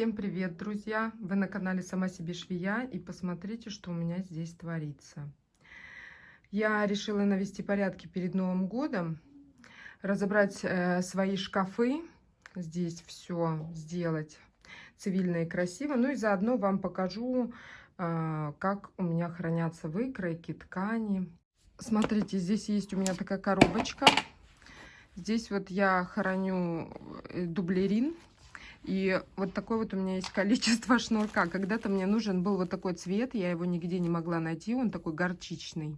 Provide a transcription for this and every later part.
Всем привет, друзья! Вы на канале Сама себе швея и посмотрите, что у меня здесь творится. Я решила навести порядки перед Новым годом, разобрать э, свои шкафы, здесь все сделать цивильно и красиво. Ну и заодно вам покажу, э, как у меня хранятся выкройки, ткани. Смотрите, здесь есть у меня такая коробочка. Здесь вот я храню э, дублерин и вот такое вот у меня есть количество шнурка. Когда-то мне нужен был вот такой цвет, я его нигде не могла найти, он такой горчичный.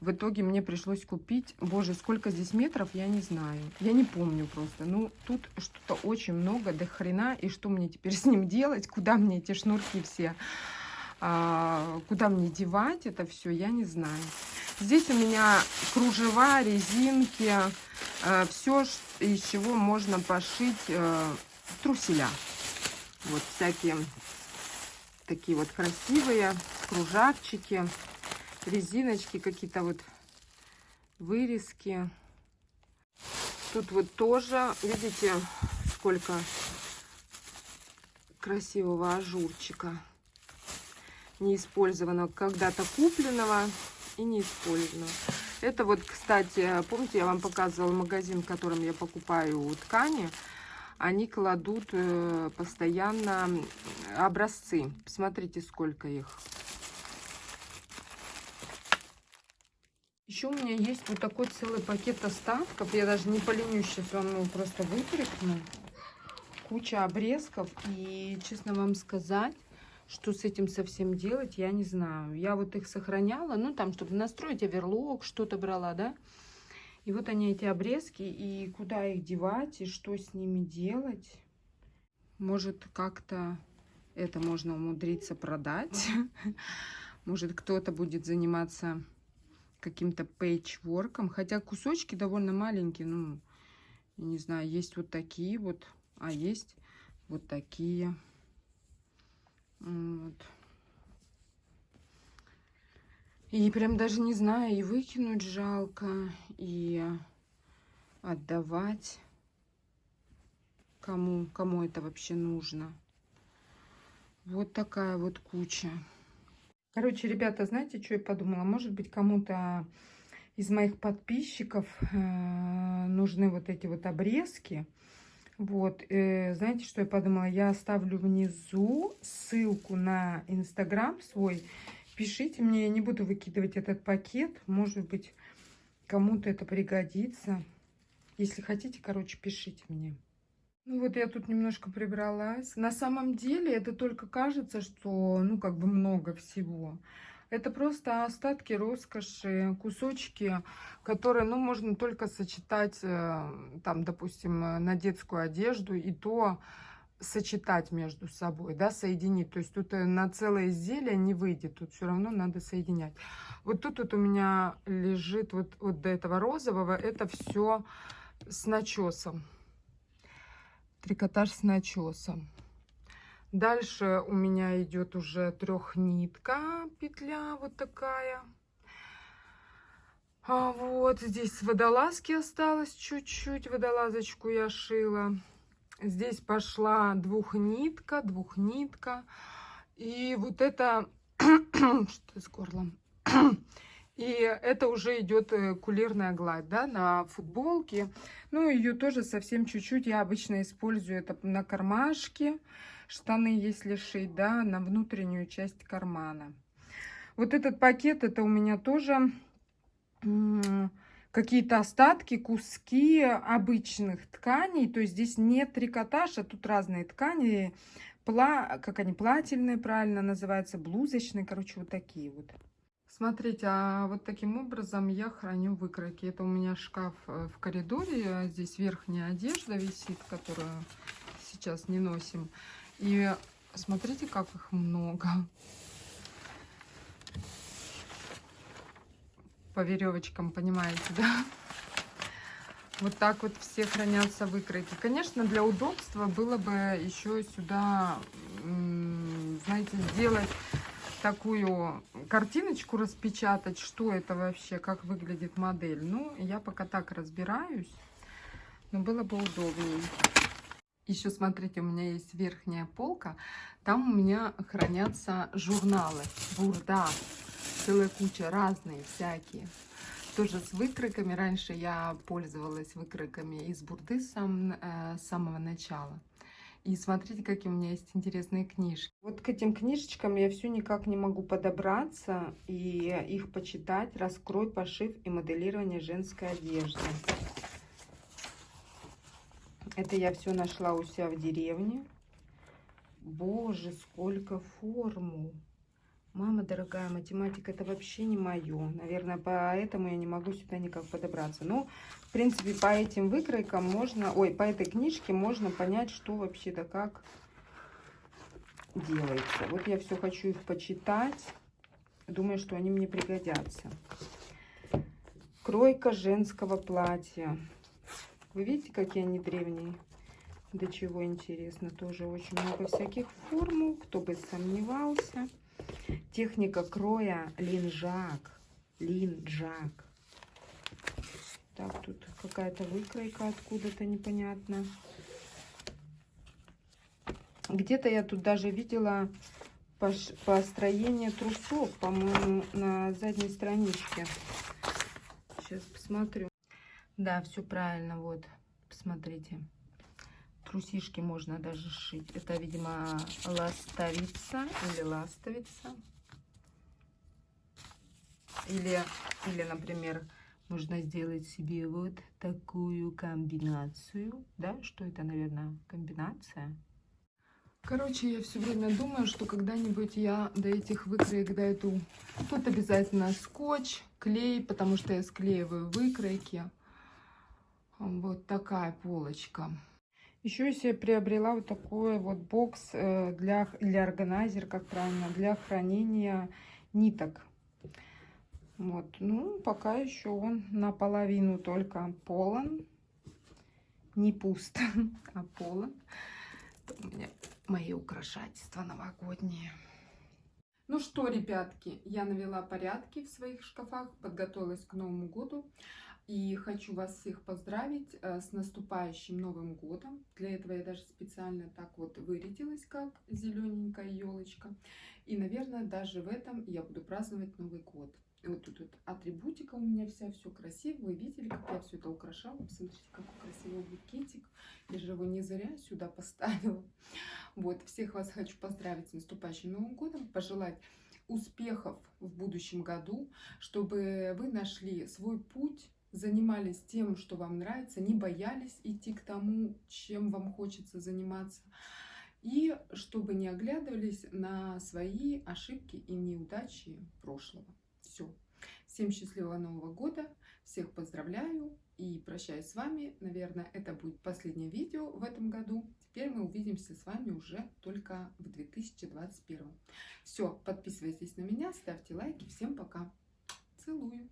В итоге мне пришлось купить, боже, сколько здесь метров, я не знаю. Я не помню просто. Ну, тут что-то очень много, до хрена. И что мне теперь с ним делать? Куда мне эти шнурки все? А, куда мне девать это все, я не знаю. Здесь у меня кружева, резинки, э, все, из чего можно пошить э, труселя. Вот всякие такие вот красивые кружавчики, резиночки, какие-то вот вырезки. Тут вот тоже, видите, сколько красивого ажурчика неиспользованного, когда-то купленного и неиспользованного. Это вот, кстати, помните, я вам показывала магазин, в котором я покупаю ткани они кладут э, постоянно образцы. Посмотрите, сколько их. Еще у меня есть вот такой целый пакет остатков. Я даже не поленюсь сейчас вам просто вытряхну. Куча обрезков. И, честно вам сказать, что с этим совсем делать, я не знаю. Я вот их сохраняла, ну, там, чтобы настроить оверлок, что-то брала, да. И вот они, эти обрезки, и куда их девать, и что с ними делать. Может, как-то это можно умудриться продать. Может, кто-то будет заниматься каким-то пейчворком. Хотя кусочки довольно маленькие. Ну, не знаю, есть вот такие вот, а есть вот такие. Вот. И прям даже не знаю, и выкинуть жалко, и отдавать. Кому, кому это вообще нужно. Вот такая вот куча. Короче, ребята, знаете, что я подумала? Может быть, кому-то из моих подписчиков э, нужны вот эти вот обрезки. Вот, э, знаете, что я подумала? Я оставлю внизу ссылку на инстаграм свой. Пишите мне, я не буду выкидывать этот пакет. Может быть, кому-то это пригодится. Если хотите, короче, пишите мне. Ну вот я тут немножко прибралась. На самом деле это только кажется, что ну как бы много всего. Это просто остатки роскоши, кусочки, которые, ну, можно только сочетать, э, там, допустим, на детскую одежду, и то сочетать между собой, да, соединить. То есть тут э, на целое изделие не выйдет, тут все равно надо соединять. Вот тут вот у меня лежит вот, вот до этого розового, это все с начесом. Трикотаж с начесом. Дальше у меня идет уже трехнитка петля вот такая. А вот здесь водолазки осталось чуть-чуть, водолазочку я шила. Здесь пошла двухнитка, двухнитка. И вот это... Что с горлом? И это уже идет э, кулирная гладь, да, на футболке. Ну, ее тоже совсем чуть-чуть. Я обычно использую это на кармашке, штаны, если шить, да, на внутреннюю часть кармана. Вот этот пакет, это у меня тоже какие-то остатки, куски обычных тканей. То есть здесь не трикотаж, а тут разные ткани. Пла, как они, плательные правильно называются, блузочные. Короче, вот такие вот. Смотрите, а вот таким образом я храню выкройки. Это у меня шкаф э, в коридоре. Здесь верхняя одежда висит, которую сейчас не носим. И смотрите, как их много. По веревочкам, понимаете, да? Вот так вот все хранятся выкройки. Конечно, для удобства было бы еще сюда, знаете, сделать такую картиночку, распечатать, что это вообще, как выглядит модель. Ну, я пока так разбираюсь, но было бы удобнее. Еще смотрите, у меня есть верхняя полка. Там у меня хранятся журналы. Бурда. Целая куча разные, всякие. Тоже с выкройками. Раньше я пользовалась выкройками из бурды сам, э, с самого начала. И смотрите, какие у меня есть интересные книжки. Вот к этим книжечкам я все никак не могу подобраться и их почитать. Раскрой пошив и моделирование женской одежды. Это я все нашла у себя в деревне. Боже, сколько формул. Мама дорогая, математика это вообще не мое. Наверное, поэтому я не могу сюда никак подобраться. Но, в принципе, по этим выкройкам можно... Ой, по этой книжке можно понять, что вообще да как делается. Вот я все хочу их почитать. Думаю, что они мне пригодятся. Кройка женского платья. Вы видите, какие они древние? До чего интересно. Тоже очень много всяких формул. Кто бы сомневался. Техника кроя линжак. Линжак. Так, тут какая-то выкройка откуда-то непонятно. Где-то я тут даже видела построение трусов, по-моему, на задней страничке. Сейчас посмотрю. Да, все правильно, вот, посмотрите. Трусишки можно даже сшить. Это, видимо, ластовица или ластовица. Или, или, например, можно сделать себе вот такую комбинацию. Да, что это, наверное, комбинация? Короче, я все время думаю, что когда-нибудь я до этих выкроек дойду. Тут обязательно скотч, клей, потому что я склеиваю выкройки. Вот такая полочка. Еще я себе приобрела вот такой вот бокс э, для, для органайзер, как правильно, для хранения ниток. Вот, ну, пока еще он наполовину только полон. Не пуст, а полон. Это у меня мои украшательства новогодние. Ну что, ребятки, я навела порядки в своих шкафах, подготовилась к Новому году. И хочу вас всех поздравить э, с наступающим Новым годом. Для этого я даже специально так вот вырядилась, как зелененькая елочка. И, наверное, даже в этом я буду праздновать Новый год. И вот тут вот атрибутика у меня вся, все красиво. Вы видели, как я все это украшала? Посмотрите, какой красивый букетик. Я же его не зря сюда поставила. Вот, всех вас хочу поздравить с наступающим Новым годом, пожелать успехов в будущем году, чтобы вы нашли свой путь, занимались тем, что вам нравится, не боялись идти к тому, чем вам хочется заниматься, и чтобы не оглядывались на свои ошибки и неудачи прошлого. Все. Всем счастливого Нового года, всех поздравляю и прощаюсь с вами. Наверное, это будет последнее видео в этом году. Теперь мы увидимся с вами уже только в 2021. Все, подписывайтесь на меня, ставьте лайки. Всем пока. Целую.